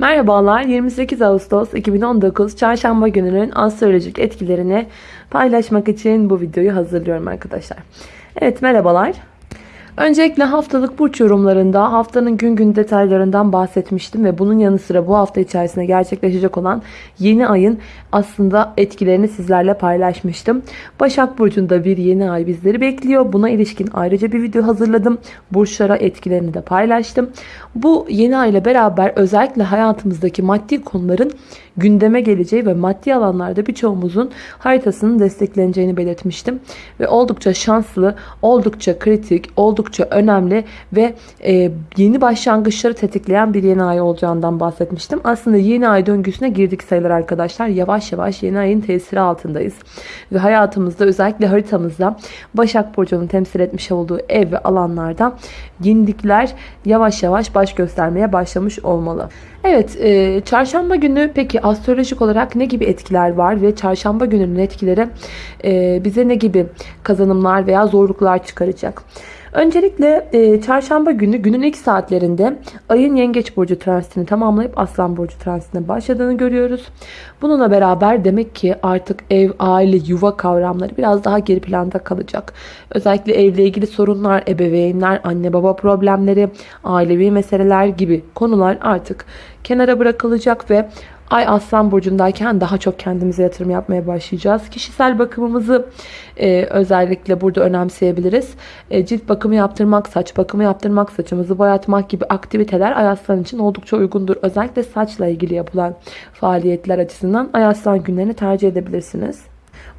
Merhabalar 28 Ağustos 2019 Çarşamba gününün astrolojik etkilerini paylaşmak için bu videoyu hazırlıyorum arkadaşlar. Evet merhabalar. Öncelikle haftalık burç yorumlarında haftanın gün gün detaylarından bahsetmiştim ve bunun yanı sıra bu hafta içerisinde gerçekleşecek olan yeni ayın aslında etkilerini sizlerle paylaşmıştım. Başak Burcu'nda bir yeni ay bizleri bekliyor. Buna ilişkin ayrıca bir video hazırladım. Burçlara etkilerini de paylaştım. Bu yeni ay ile beraber özellikle hayatımızdaki maddi konuların gündeme geleceği ve maddi alanlarda birçoğumuzun haritasının destekleneceğini belirtmiştim. Ve oldukça şanslı, oldukça kritik, oldukça önemli ve e, yeni başlangıçları tetikleyen bir yeni ay olacağından bahsetmiştim. Aslında yeni ay döngüsüne girdik sayılır arkadaşlar. Yavaş yavaş yeni ayın tesiri altındayız. Ve hayatımızda özellikle haritamızda Başak Burcu'nun temsil etmiş olduğu ev ve alanlarda yenilikler yavaş yavaş baş göstermeye başlamış olmalı. Evet, e, çarşamba günü peki astrolojik olarak ne gibi etkiler var ve çarşamba gününün etkileri e, bize ne gibi kazanımlar veya zorluklar çıkaracak? Öncelikle e, çarşamba günü günün ilk saatlerinde ayın yengeç burcu transitini tamamlayıp aslan burcu transitine başladığını görüyoruz. Bununla beraber demek ki artık ev, aile, yuva kavramları biraz daha geri planda kalacak. Özellikle evle ilgili sorunlar, ebeveynler, anne baba problemleri, ailevi meseleler gibi konular artık kenara bırakılacak ve Ay Aslan Burcu'ndayken daha çok kendimize yatırım yapmaya başlayacağız. Kişisel bakımımızı e, özellikle burada önemseyebiliriz. E, cilt bakımı yaptırmak, saç bakımı yaptırmak, saçımızı boyatmak gibi aktiviteler Ay Aslan için oldukça uygundur. Özellikle saçla ilgili yapılan faaliyetler açısından Ay Aslan günlerini tercih edebilirsiniz.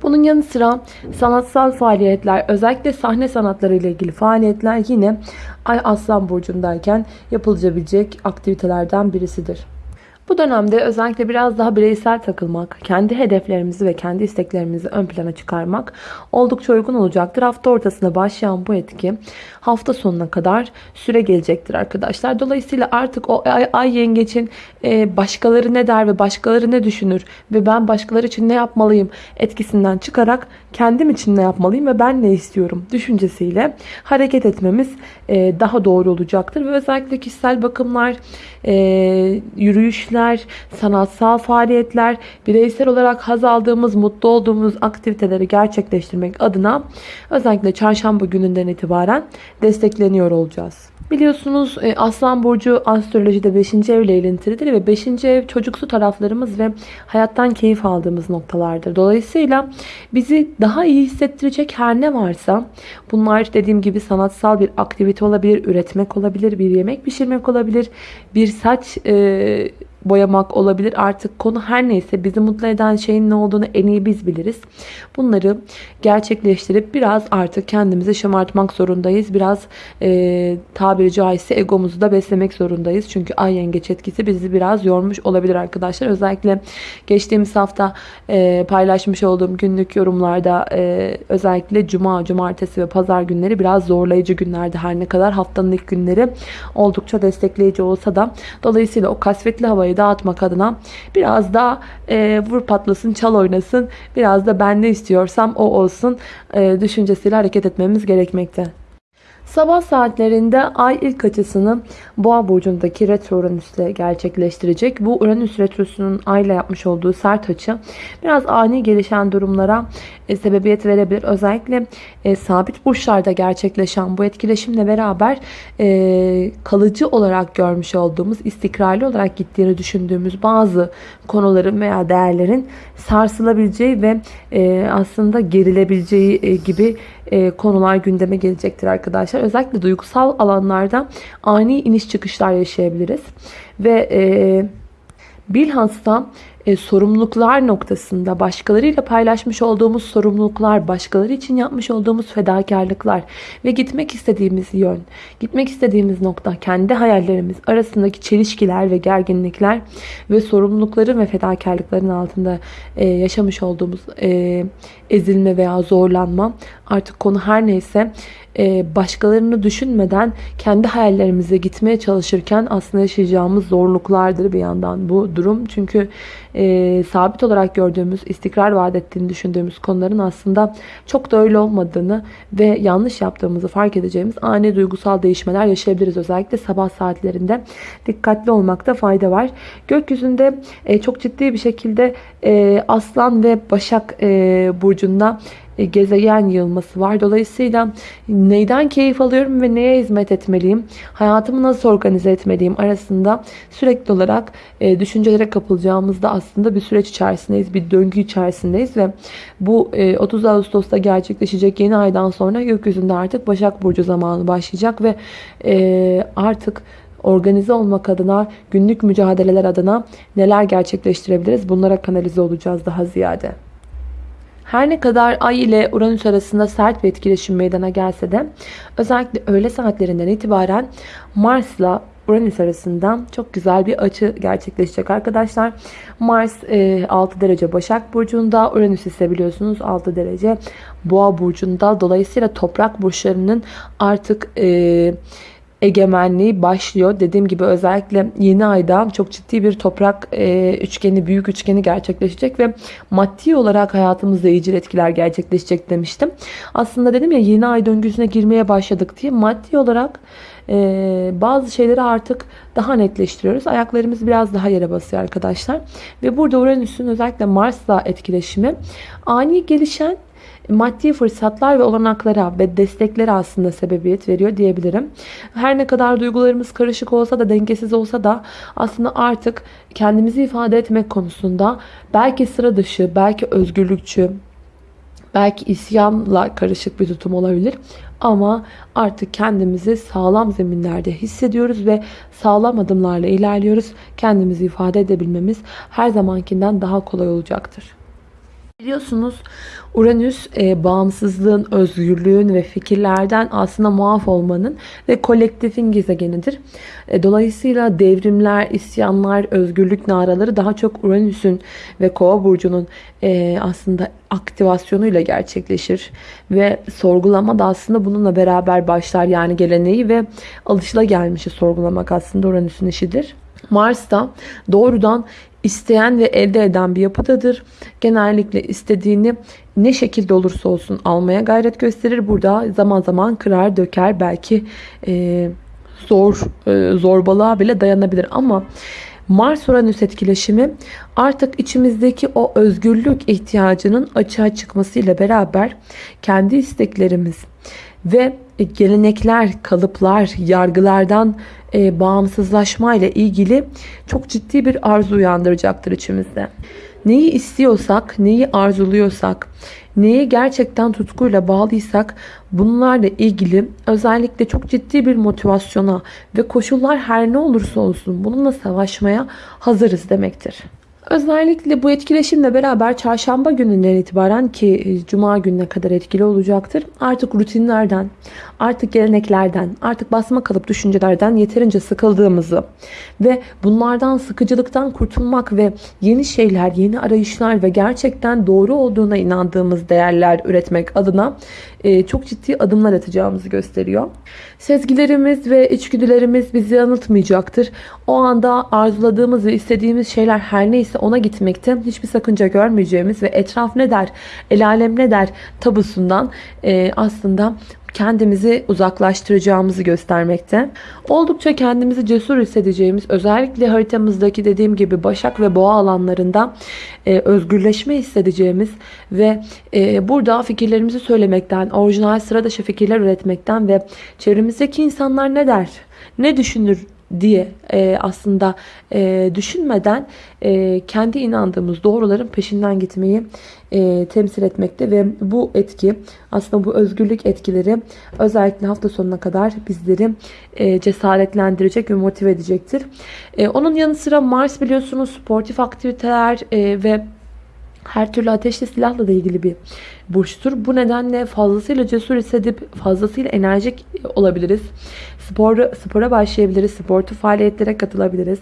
Bunun yanı sıra sanatsal faaliyetler, özellikle sahne sanatları ile ilgili faaliyetler yine Ay Aslan Burcu'ndayken yapılabilecek aktivitelerden birisidir. Bu dönemde özellikle biraz daha bireysel takılmak, kendi hedeflerimizi ve kendi isteklerimizi ön plana çıkarmak oldukça uygun olacaktır. Hafta ortasında başlayan bu etki hafta sonuna kadar süre gelecektir arkadaşlar. Dolayısıyla artık o ay, ay yengeçin e, başkaları ne der ve başkaları ne düşünür ve ben başkaları için ne yapmalıyım etkisinden çıkarak kendim için ne yapmalıyım ve ben ne istiyorum düşüncesiyle hareket etmemiz e, daha doğru olacaktır. Ve özellikle kişisel bakımlar, e, yürüyüşler, sanatsal faaliyetler, bireysel olarak haz aldığımız, mutlu olduğumuz aktiviteleri gerçekleştirmek adına özellikle çarşamba gününden itibaren destekleniyor olacağız. Biliyorsunuz e, Aslan Burcu astrolojide 5. evle ilintilidir ve 5. ev çocuksu taraflarımız ve hayattan keyif aldığımız noktalardır. Dolayısıyla bizi daha iyi hissettirecek her ne varsa bunlar dediğim gibi sanatsal bir aktivite olabilir, üretmek olabilir, bir yemek pişirmek olabilir, bir saç e, boyamak olabilir. Artık konu her neyse bizi mutlu eden şeyin ne olduğunu en iyi biz biliriz. Bunları gerçekleştirip biraz artık kendimizi şımartmak zorundayız. Biraz e, tabiri caizse egomuzu da beslemek zorundayız. Çünkü ay yengeç etkisi bizi biraz yormuş olabilir arkadaşlar. Özellikle geçtiğimiz hafta e, paylaşmış olduğum günlük yorumlarda e, özellikle cuma, cumartesi ve pazar günleri biraz zorlayıcı günlerdi. Her ne kadar haftanın ilk günleri oldukça destekleyici olsa da dolayısıyla o kasvetli havayı kafayı dağıtmak adına biraz daha e, vur patlasın, çal oynasın, biraz da ben ne istiyorsam o olsun e, düşüncesiyle hareket etmemiz gerekmekte. Sabah saatlerinde ay ilk açısını Boğa burcundaki retro Uranüs'le gerçekleştirecek. Bu Uranüs retrosunun ay ile yapmış olduğu sert açı biraz ani gelişen durumlara e, sebebiyet verebilir. Özellikle e, sabit burçlarda gerçekleşen bu etkileşimle beraber e, kalıcı olarak görmüş olduğumuz, istikrarlı olarak gittiğini düşündüğümüz bazı konuların veya değerlerin sarsılabileceği ve e, aslında gerilebileceği e, gibi e, konular gündeme gelecektir arkadaşlar. Özellikle duygusal alanlarda ani iniş çıkışlar yaşayabiliriz. Ve e, bilhassa e, sorumluluklar noktasında başkalarıyla paylaşmış olduğumuz sorumluluklar, başkaları için yapmış olduğumuz fedakarlıklar ve gitmek istediğimiz yön, gitmek istediğimiz nokta, kendi hayallerimiz arasındaki çelişkiler ve gerginlikler ve sorumlulukların ve fedakarlıkların altında e, yaşamış olduğumuz e, ezilme veya zorlanma artık konu her neyse e, başkalarını düşünmeden kendi hayallerimize gitmeye çalışırken aslında yaşayacağımız zorluklardır bir yandan bu durum. Çünkü e, sabit olarak gördüğümüz, istikrar vaat ettiğini düşündüğümüz konuların aslında çok da öyle olmadığını ve yanlış yaptığımızı fark edeceğimiz ani duygusal değişmeler yaşayabiliriz. Özellikle sabah saatlerinde dikkatli olmakta fayda var. Gökyüzünde e, çok ciddi bir şekilde e, Aslan ve Başak e, burcunda gezegen yığılması var. Dolayısıyla neyden keyif alıyorum ve neye hizmet etmeliyim? Hayatımı nasıl organize etmeliyim arasında sürekli olarak e, düşüncelere kapılacağımızda aslında bir süreç içerisindeyiz. Bir döngü içerisindeyiz ve bu e, 30 Ağustos'ta gerçekleşecek yeni aydan sonra gökyüzünde artık Başak Burcu zamanı başlayacak ve e, artık organize olmak adına, günlük mücadeleler adına neler gerçekleştirebiliriz? Bunlara kanalize olacağız daha ziyade. Her ne kadar Ay ile Uranüs arasında sert bir etkileşim meydana gelse de özellikle öğle saatlerinden itibaren Mars'la Uranüs arasında çok güzel bir açı gerçekleşecek arkadaşlar. Mars 6 e, derece Başak Burcu'nda, Uranüs ise biliyorsunuz 6 derece Boğa Burcu'nda. Dolayısıyla toprak burçlarının artık e, egemenliği başlıyor. Dediğim gibi özellikle yeni ayda çok ciddi bir toprak e, üçgeni, büyük üçgeni gerçekleşecek ve maddi olarak hayatımızda iyicil etkiler gerçekleşecek demiştim. Aslında dedim ya yeni ay döngüsüne girmeye başladık diye maddi olarak e, bazı şeyleri artık daha netleştiriyoruz. Ayaklarımız biraz daha yere basıyor arkadaşlar. Ve burada Uranüs'ün özellikle Mars'la etkileşimi ani gelişen maddi fırsatlar ve olanaklara ve desteklere aslında sebebiyet veriyor diyebilirim. Her ne kadar duygularımız karışık olsa da dengesiz olsa da aslında artık kendimizi ifade etmek konusunda belki sıra dışı, belki özgürlükçü, belki isyanla karışık bir tutum olabilir. Ama artık kendimizi sağlam zeminlerde hissediyoruz ve sağlam adımlarla ilerliyoruz. Kendimizi ifade edebilmemiz her zamankinden daha kolay olacaktır. Biliyorsunuz Uranüs e, bağımsızlığın, özgürlüğün ve fikirlerden aslında muaf olmanın ve kolektifin gezegenidir. E, dolayısıyla devrimler, isyanlar, özgürlük naraları daha çok Uranüs'ün ve Kova burcunun e, aslında aktivasyonuyla gerçekleşir ve sorgulama da aslında bununla beraber başlar. Yani geleneği ve alışılagelmişi sorgulamak aslında Uranüs'ün işidir. Mars da doğrudan isteyen ve elde eden bir yapıdadır. Genellikle istediğini ne şekilde olursa olsun almaya gayret gösterir. Burada zaman zaman kırar, döker, belki e, zor e, zorbalığa bile dayanabilir ama Mars-Uranüs etkileşimi artık içimizdeki o özgürlük ihtiyacının açığa çıkmasıyla beraber kendi isteklerimiz ve gelenekler, kalıplar, yargılardan e, bağımsızlaşma ile ilgili çok ciddi bir arzu uyandıracaktır içimizde. Neyi istiyorsak, neyi arzuluyorsak, neye gerçekten tutkuyla bağlıysak bunlarla ilgili özellikle çok ciddi bir motivasyona ve koşullar her ne olursa olsun bununla savaşmaya hazırız demektir. Özellikle bu etkileşimle beraber çarşamba gününden itibaren ki e, cuma gününe kadar etkili olacaktır. Artık rutinlerden, artık geleneklerden, artık basma kalıp düşüncelerden yeterince sıkıldığımızı ve bunlardan sıkıcılıktan kurtulmak ve yeni şeyler, yeni arayışlar ve gerçekten doğru olduğuna inandığımız değerler üretmek adına e, çok ciddi adımlar atacağımızı gösteriyor. Sezgilerimiz ve içgüdülerimiz bizi yanıltmayacaktır. O anda arzuladığımız ve istediğimiz şeyler her neyse ona gitmekte hiçbir sakınca görmeyeceğimiz ve etraf ne der, el alem ne der tabusundan e, aslında kendimizi uzaklaştıracağımızı göstermekte. Oldukça kendimizi cesur hissedeceğimiz özellikle haritamızdaki dediğim gibi Başak ve Boğa alanlarında e, özgürleşme hissedeceğimiz ve e, burada fikirlerimizi söylemekten, orijinal sıra dışı fikirler üretmekten ve çevremizdeki insanlar ne der, ne düşünür diye e, aslında e, düşünmeden e, kendi inandığımız doğruların peşinden gitmeyi e, temsil etmekte ve bu etki aslında bu özgürlük etkileri özellikle hafta sonuna kadar bizleri e, cesaretlendirecek ve motive edecektir. E, onun yanı sıra Mars biliyorsunuz sportif aktiviteler e, ve her türlü ateşli silahla da ilgili bir burçtur. Bu nedenle fazlasıyla cesur hissedip fazlasıyla enerjik olabiliriz spor, spora başlayabiliriz. Sportif faaliyetlere katılabiliriz.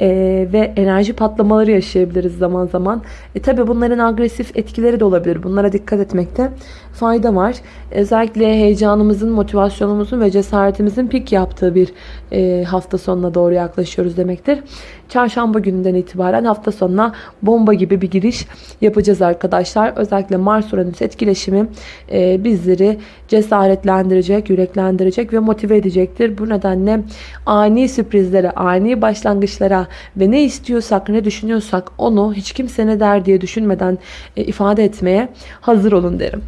E, ve enerji patlamaları yaşayabiliriz zaman zaman. E, tabi bunların agresif etkileri de olabilir. Bunlara dikkat etmekte fayda var. Özellikle heyecanımızın, motivasyonumuzun ve cesaretimizin pik yaptığı bir e, hafta sonuna doğru yaklaşıyoruz demektir. Çarşamba gününden itibaren hafta sonuna bomba gibi bir giriş yapacağız arkadaşlar. Özellikle Mars-Uranüs etkileşimi e, bizleri cesaretlendirecek, yüreklendirecek ve motive edecektir. Bu nedenle ani sürprizlere, ani başlangıçlara ve ne istiyorsak, ne düşünüyorsak onu hiç kimse ne der diye düşünmeden e, ifade etmeye hazır olun derim.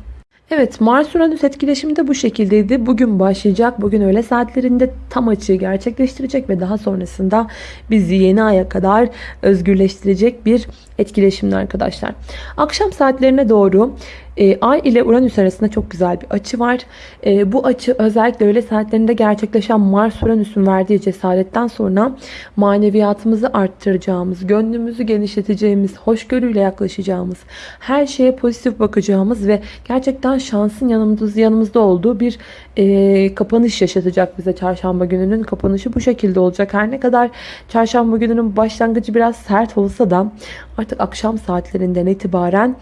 Evet Mars Uranüs etkileşimi de bu şekildeydi. Bugün başlayacak. Bugün öğle saatlerinde tam açığı gerçekleştirecek ve daha sonrasında bizi yeni aya kadar özgürleştirecek bir etkileşimli arkadaşlar. Akşam saatlerine doğru e, Ay ile Uranüs arasında çok güzel bir açı var. E, bu açı özellikle öğle saatlerinde gerçekleşen Mars Uranüs'ün verdiği cesaretten sonra maneviyatımızı arttıracağımız, gönlümüzü genişleteceğimiz, hoşgörüyle yaklaşacağımız, her şeye pozitif bakacağımız ve gerçekten şansın yanımızda, yanımızda olduğu bir e, kapanış yaşatacak bize çarşamba gününün kapanışı bu şekilde olacak. Her ne kadar çarşamba gününün başlangıcı biraz sert olsa da artık akşam saatlerinden itibaren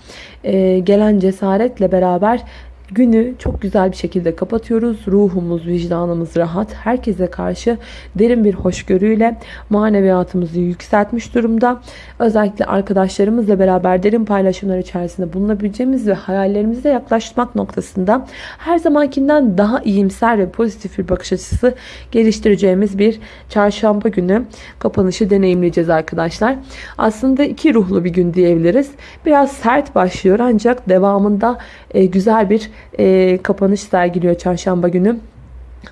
e, gelen cesaretle beraber Günü çok güzel bir şekilde kapatıyoruz. Ruhumuz, vicdanımız rahat. Herkese karşı derin bir hoşgörüyle maneviyatımızı yükseltmiş durumda. Özellikle arkadaşlarımızla beraber derin paylaşımlar içerisinde bulunabileceğimiz ve hayallerimize yaklaşmak noktasında her zamankinden daha iyimser ve pozitif bir bakış açısı geliştireceğimiz bir çarşamba günü kapanışı deneyimleyeceğiz arkadaşlar. Aslında iki ruhlu bir gün diyebiliriz. Biraz sert başlıyor ancak devamında güzel bir e, kapanış sergiliyor çarşamba günü.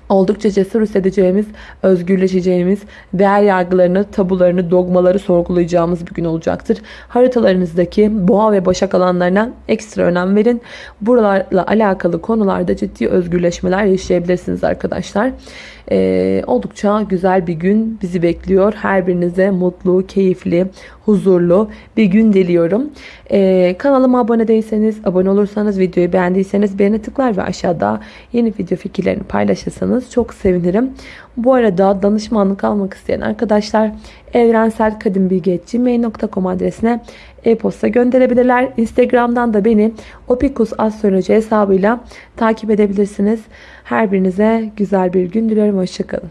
Oldukça cesur hissedeceğimiz, özgürleşeceğimiz, değer yargılarını, tabularını, dogmaları sorgulayacağımız bir gün olacaktır. Haritalarınızdaki boğa ve başak alanlarına ekstra önem verin. Buralarla alakalı konularda ciddi özgürleşmeler yaşayabilirsiniz arkadaşlar. Ee, oldukça güzel bir gün bizi bekliyor. Her birinize mutlu, keyifli, huzurlu bir gün diliyorum. Ee, kanalıma abone değilseniz, abone olursanız, videoyu beğendiyseniz beğeni tıklar ve aşağıda yeni video fikirlerini paylaşırsanız çok sevinirim. Bu arada danışmanlık almak isteyen arkadaşlar evrenselkadimbilgi.gmail.com adresine e-posta gönderebilirler. Instagram'dan da beni Opikus Astroloji hesabıyla takip edebilirsiniz. Her birinize güzel bir gün diliyorum. Hoşçakalın.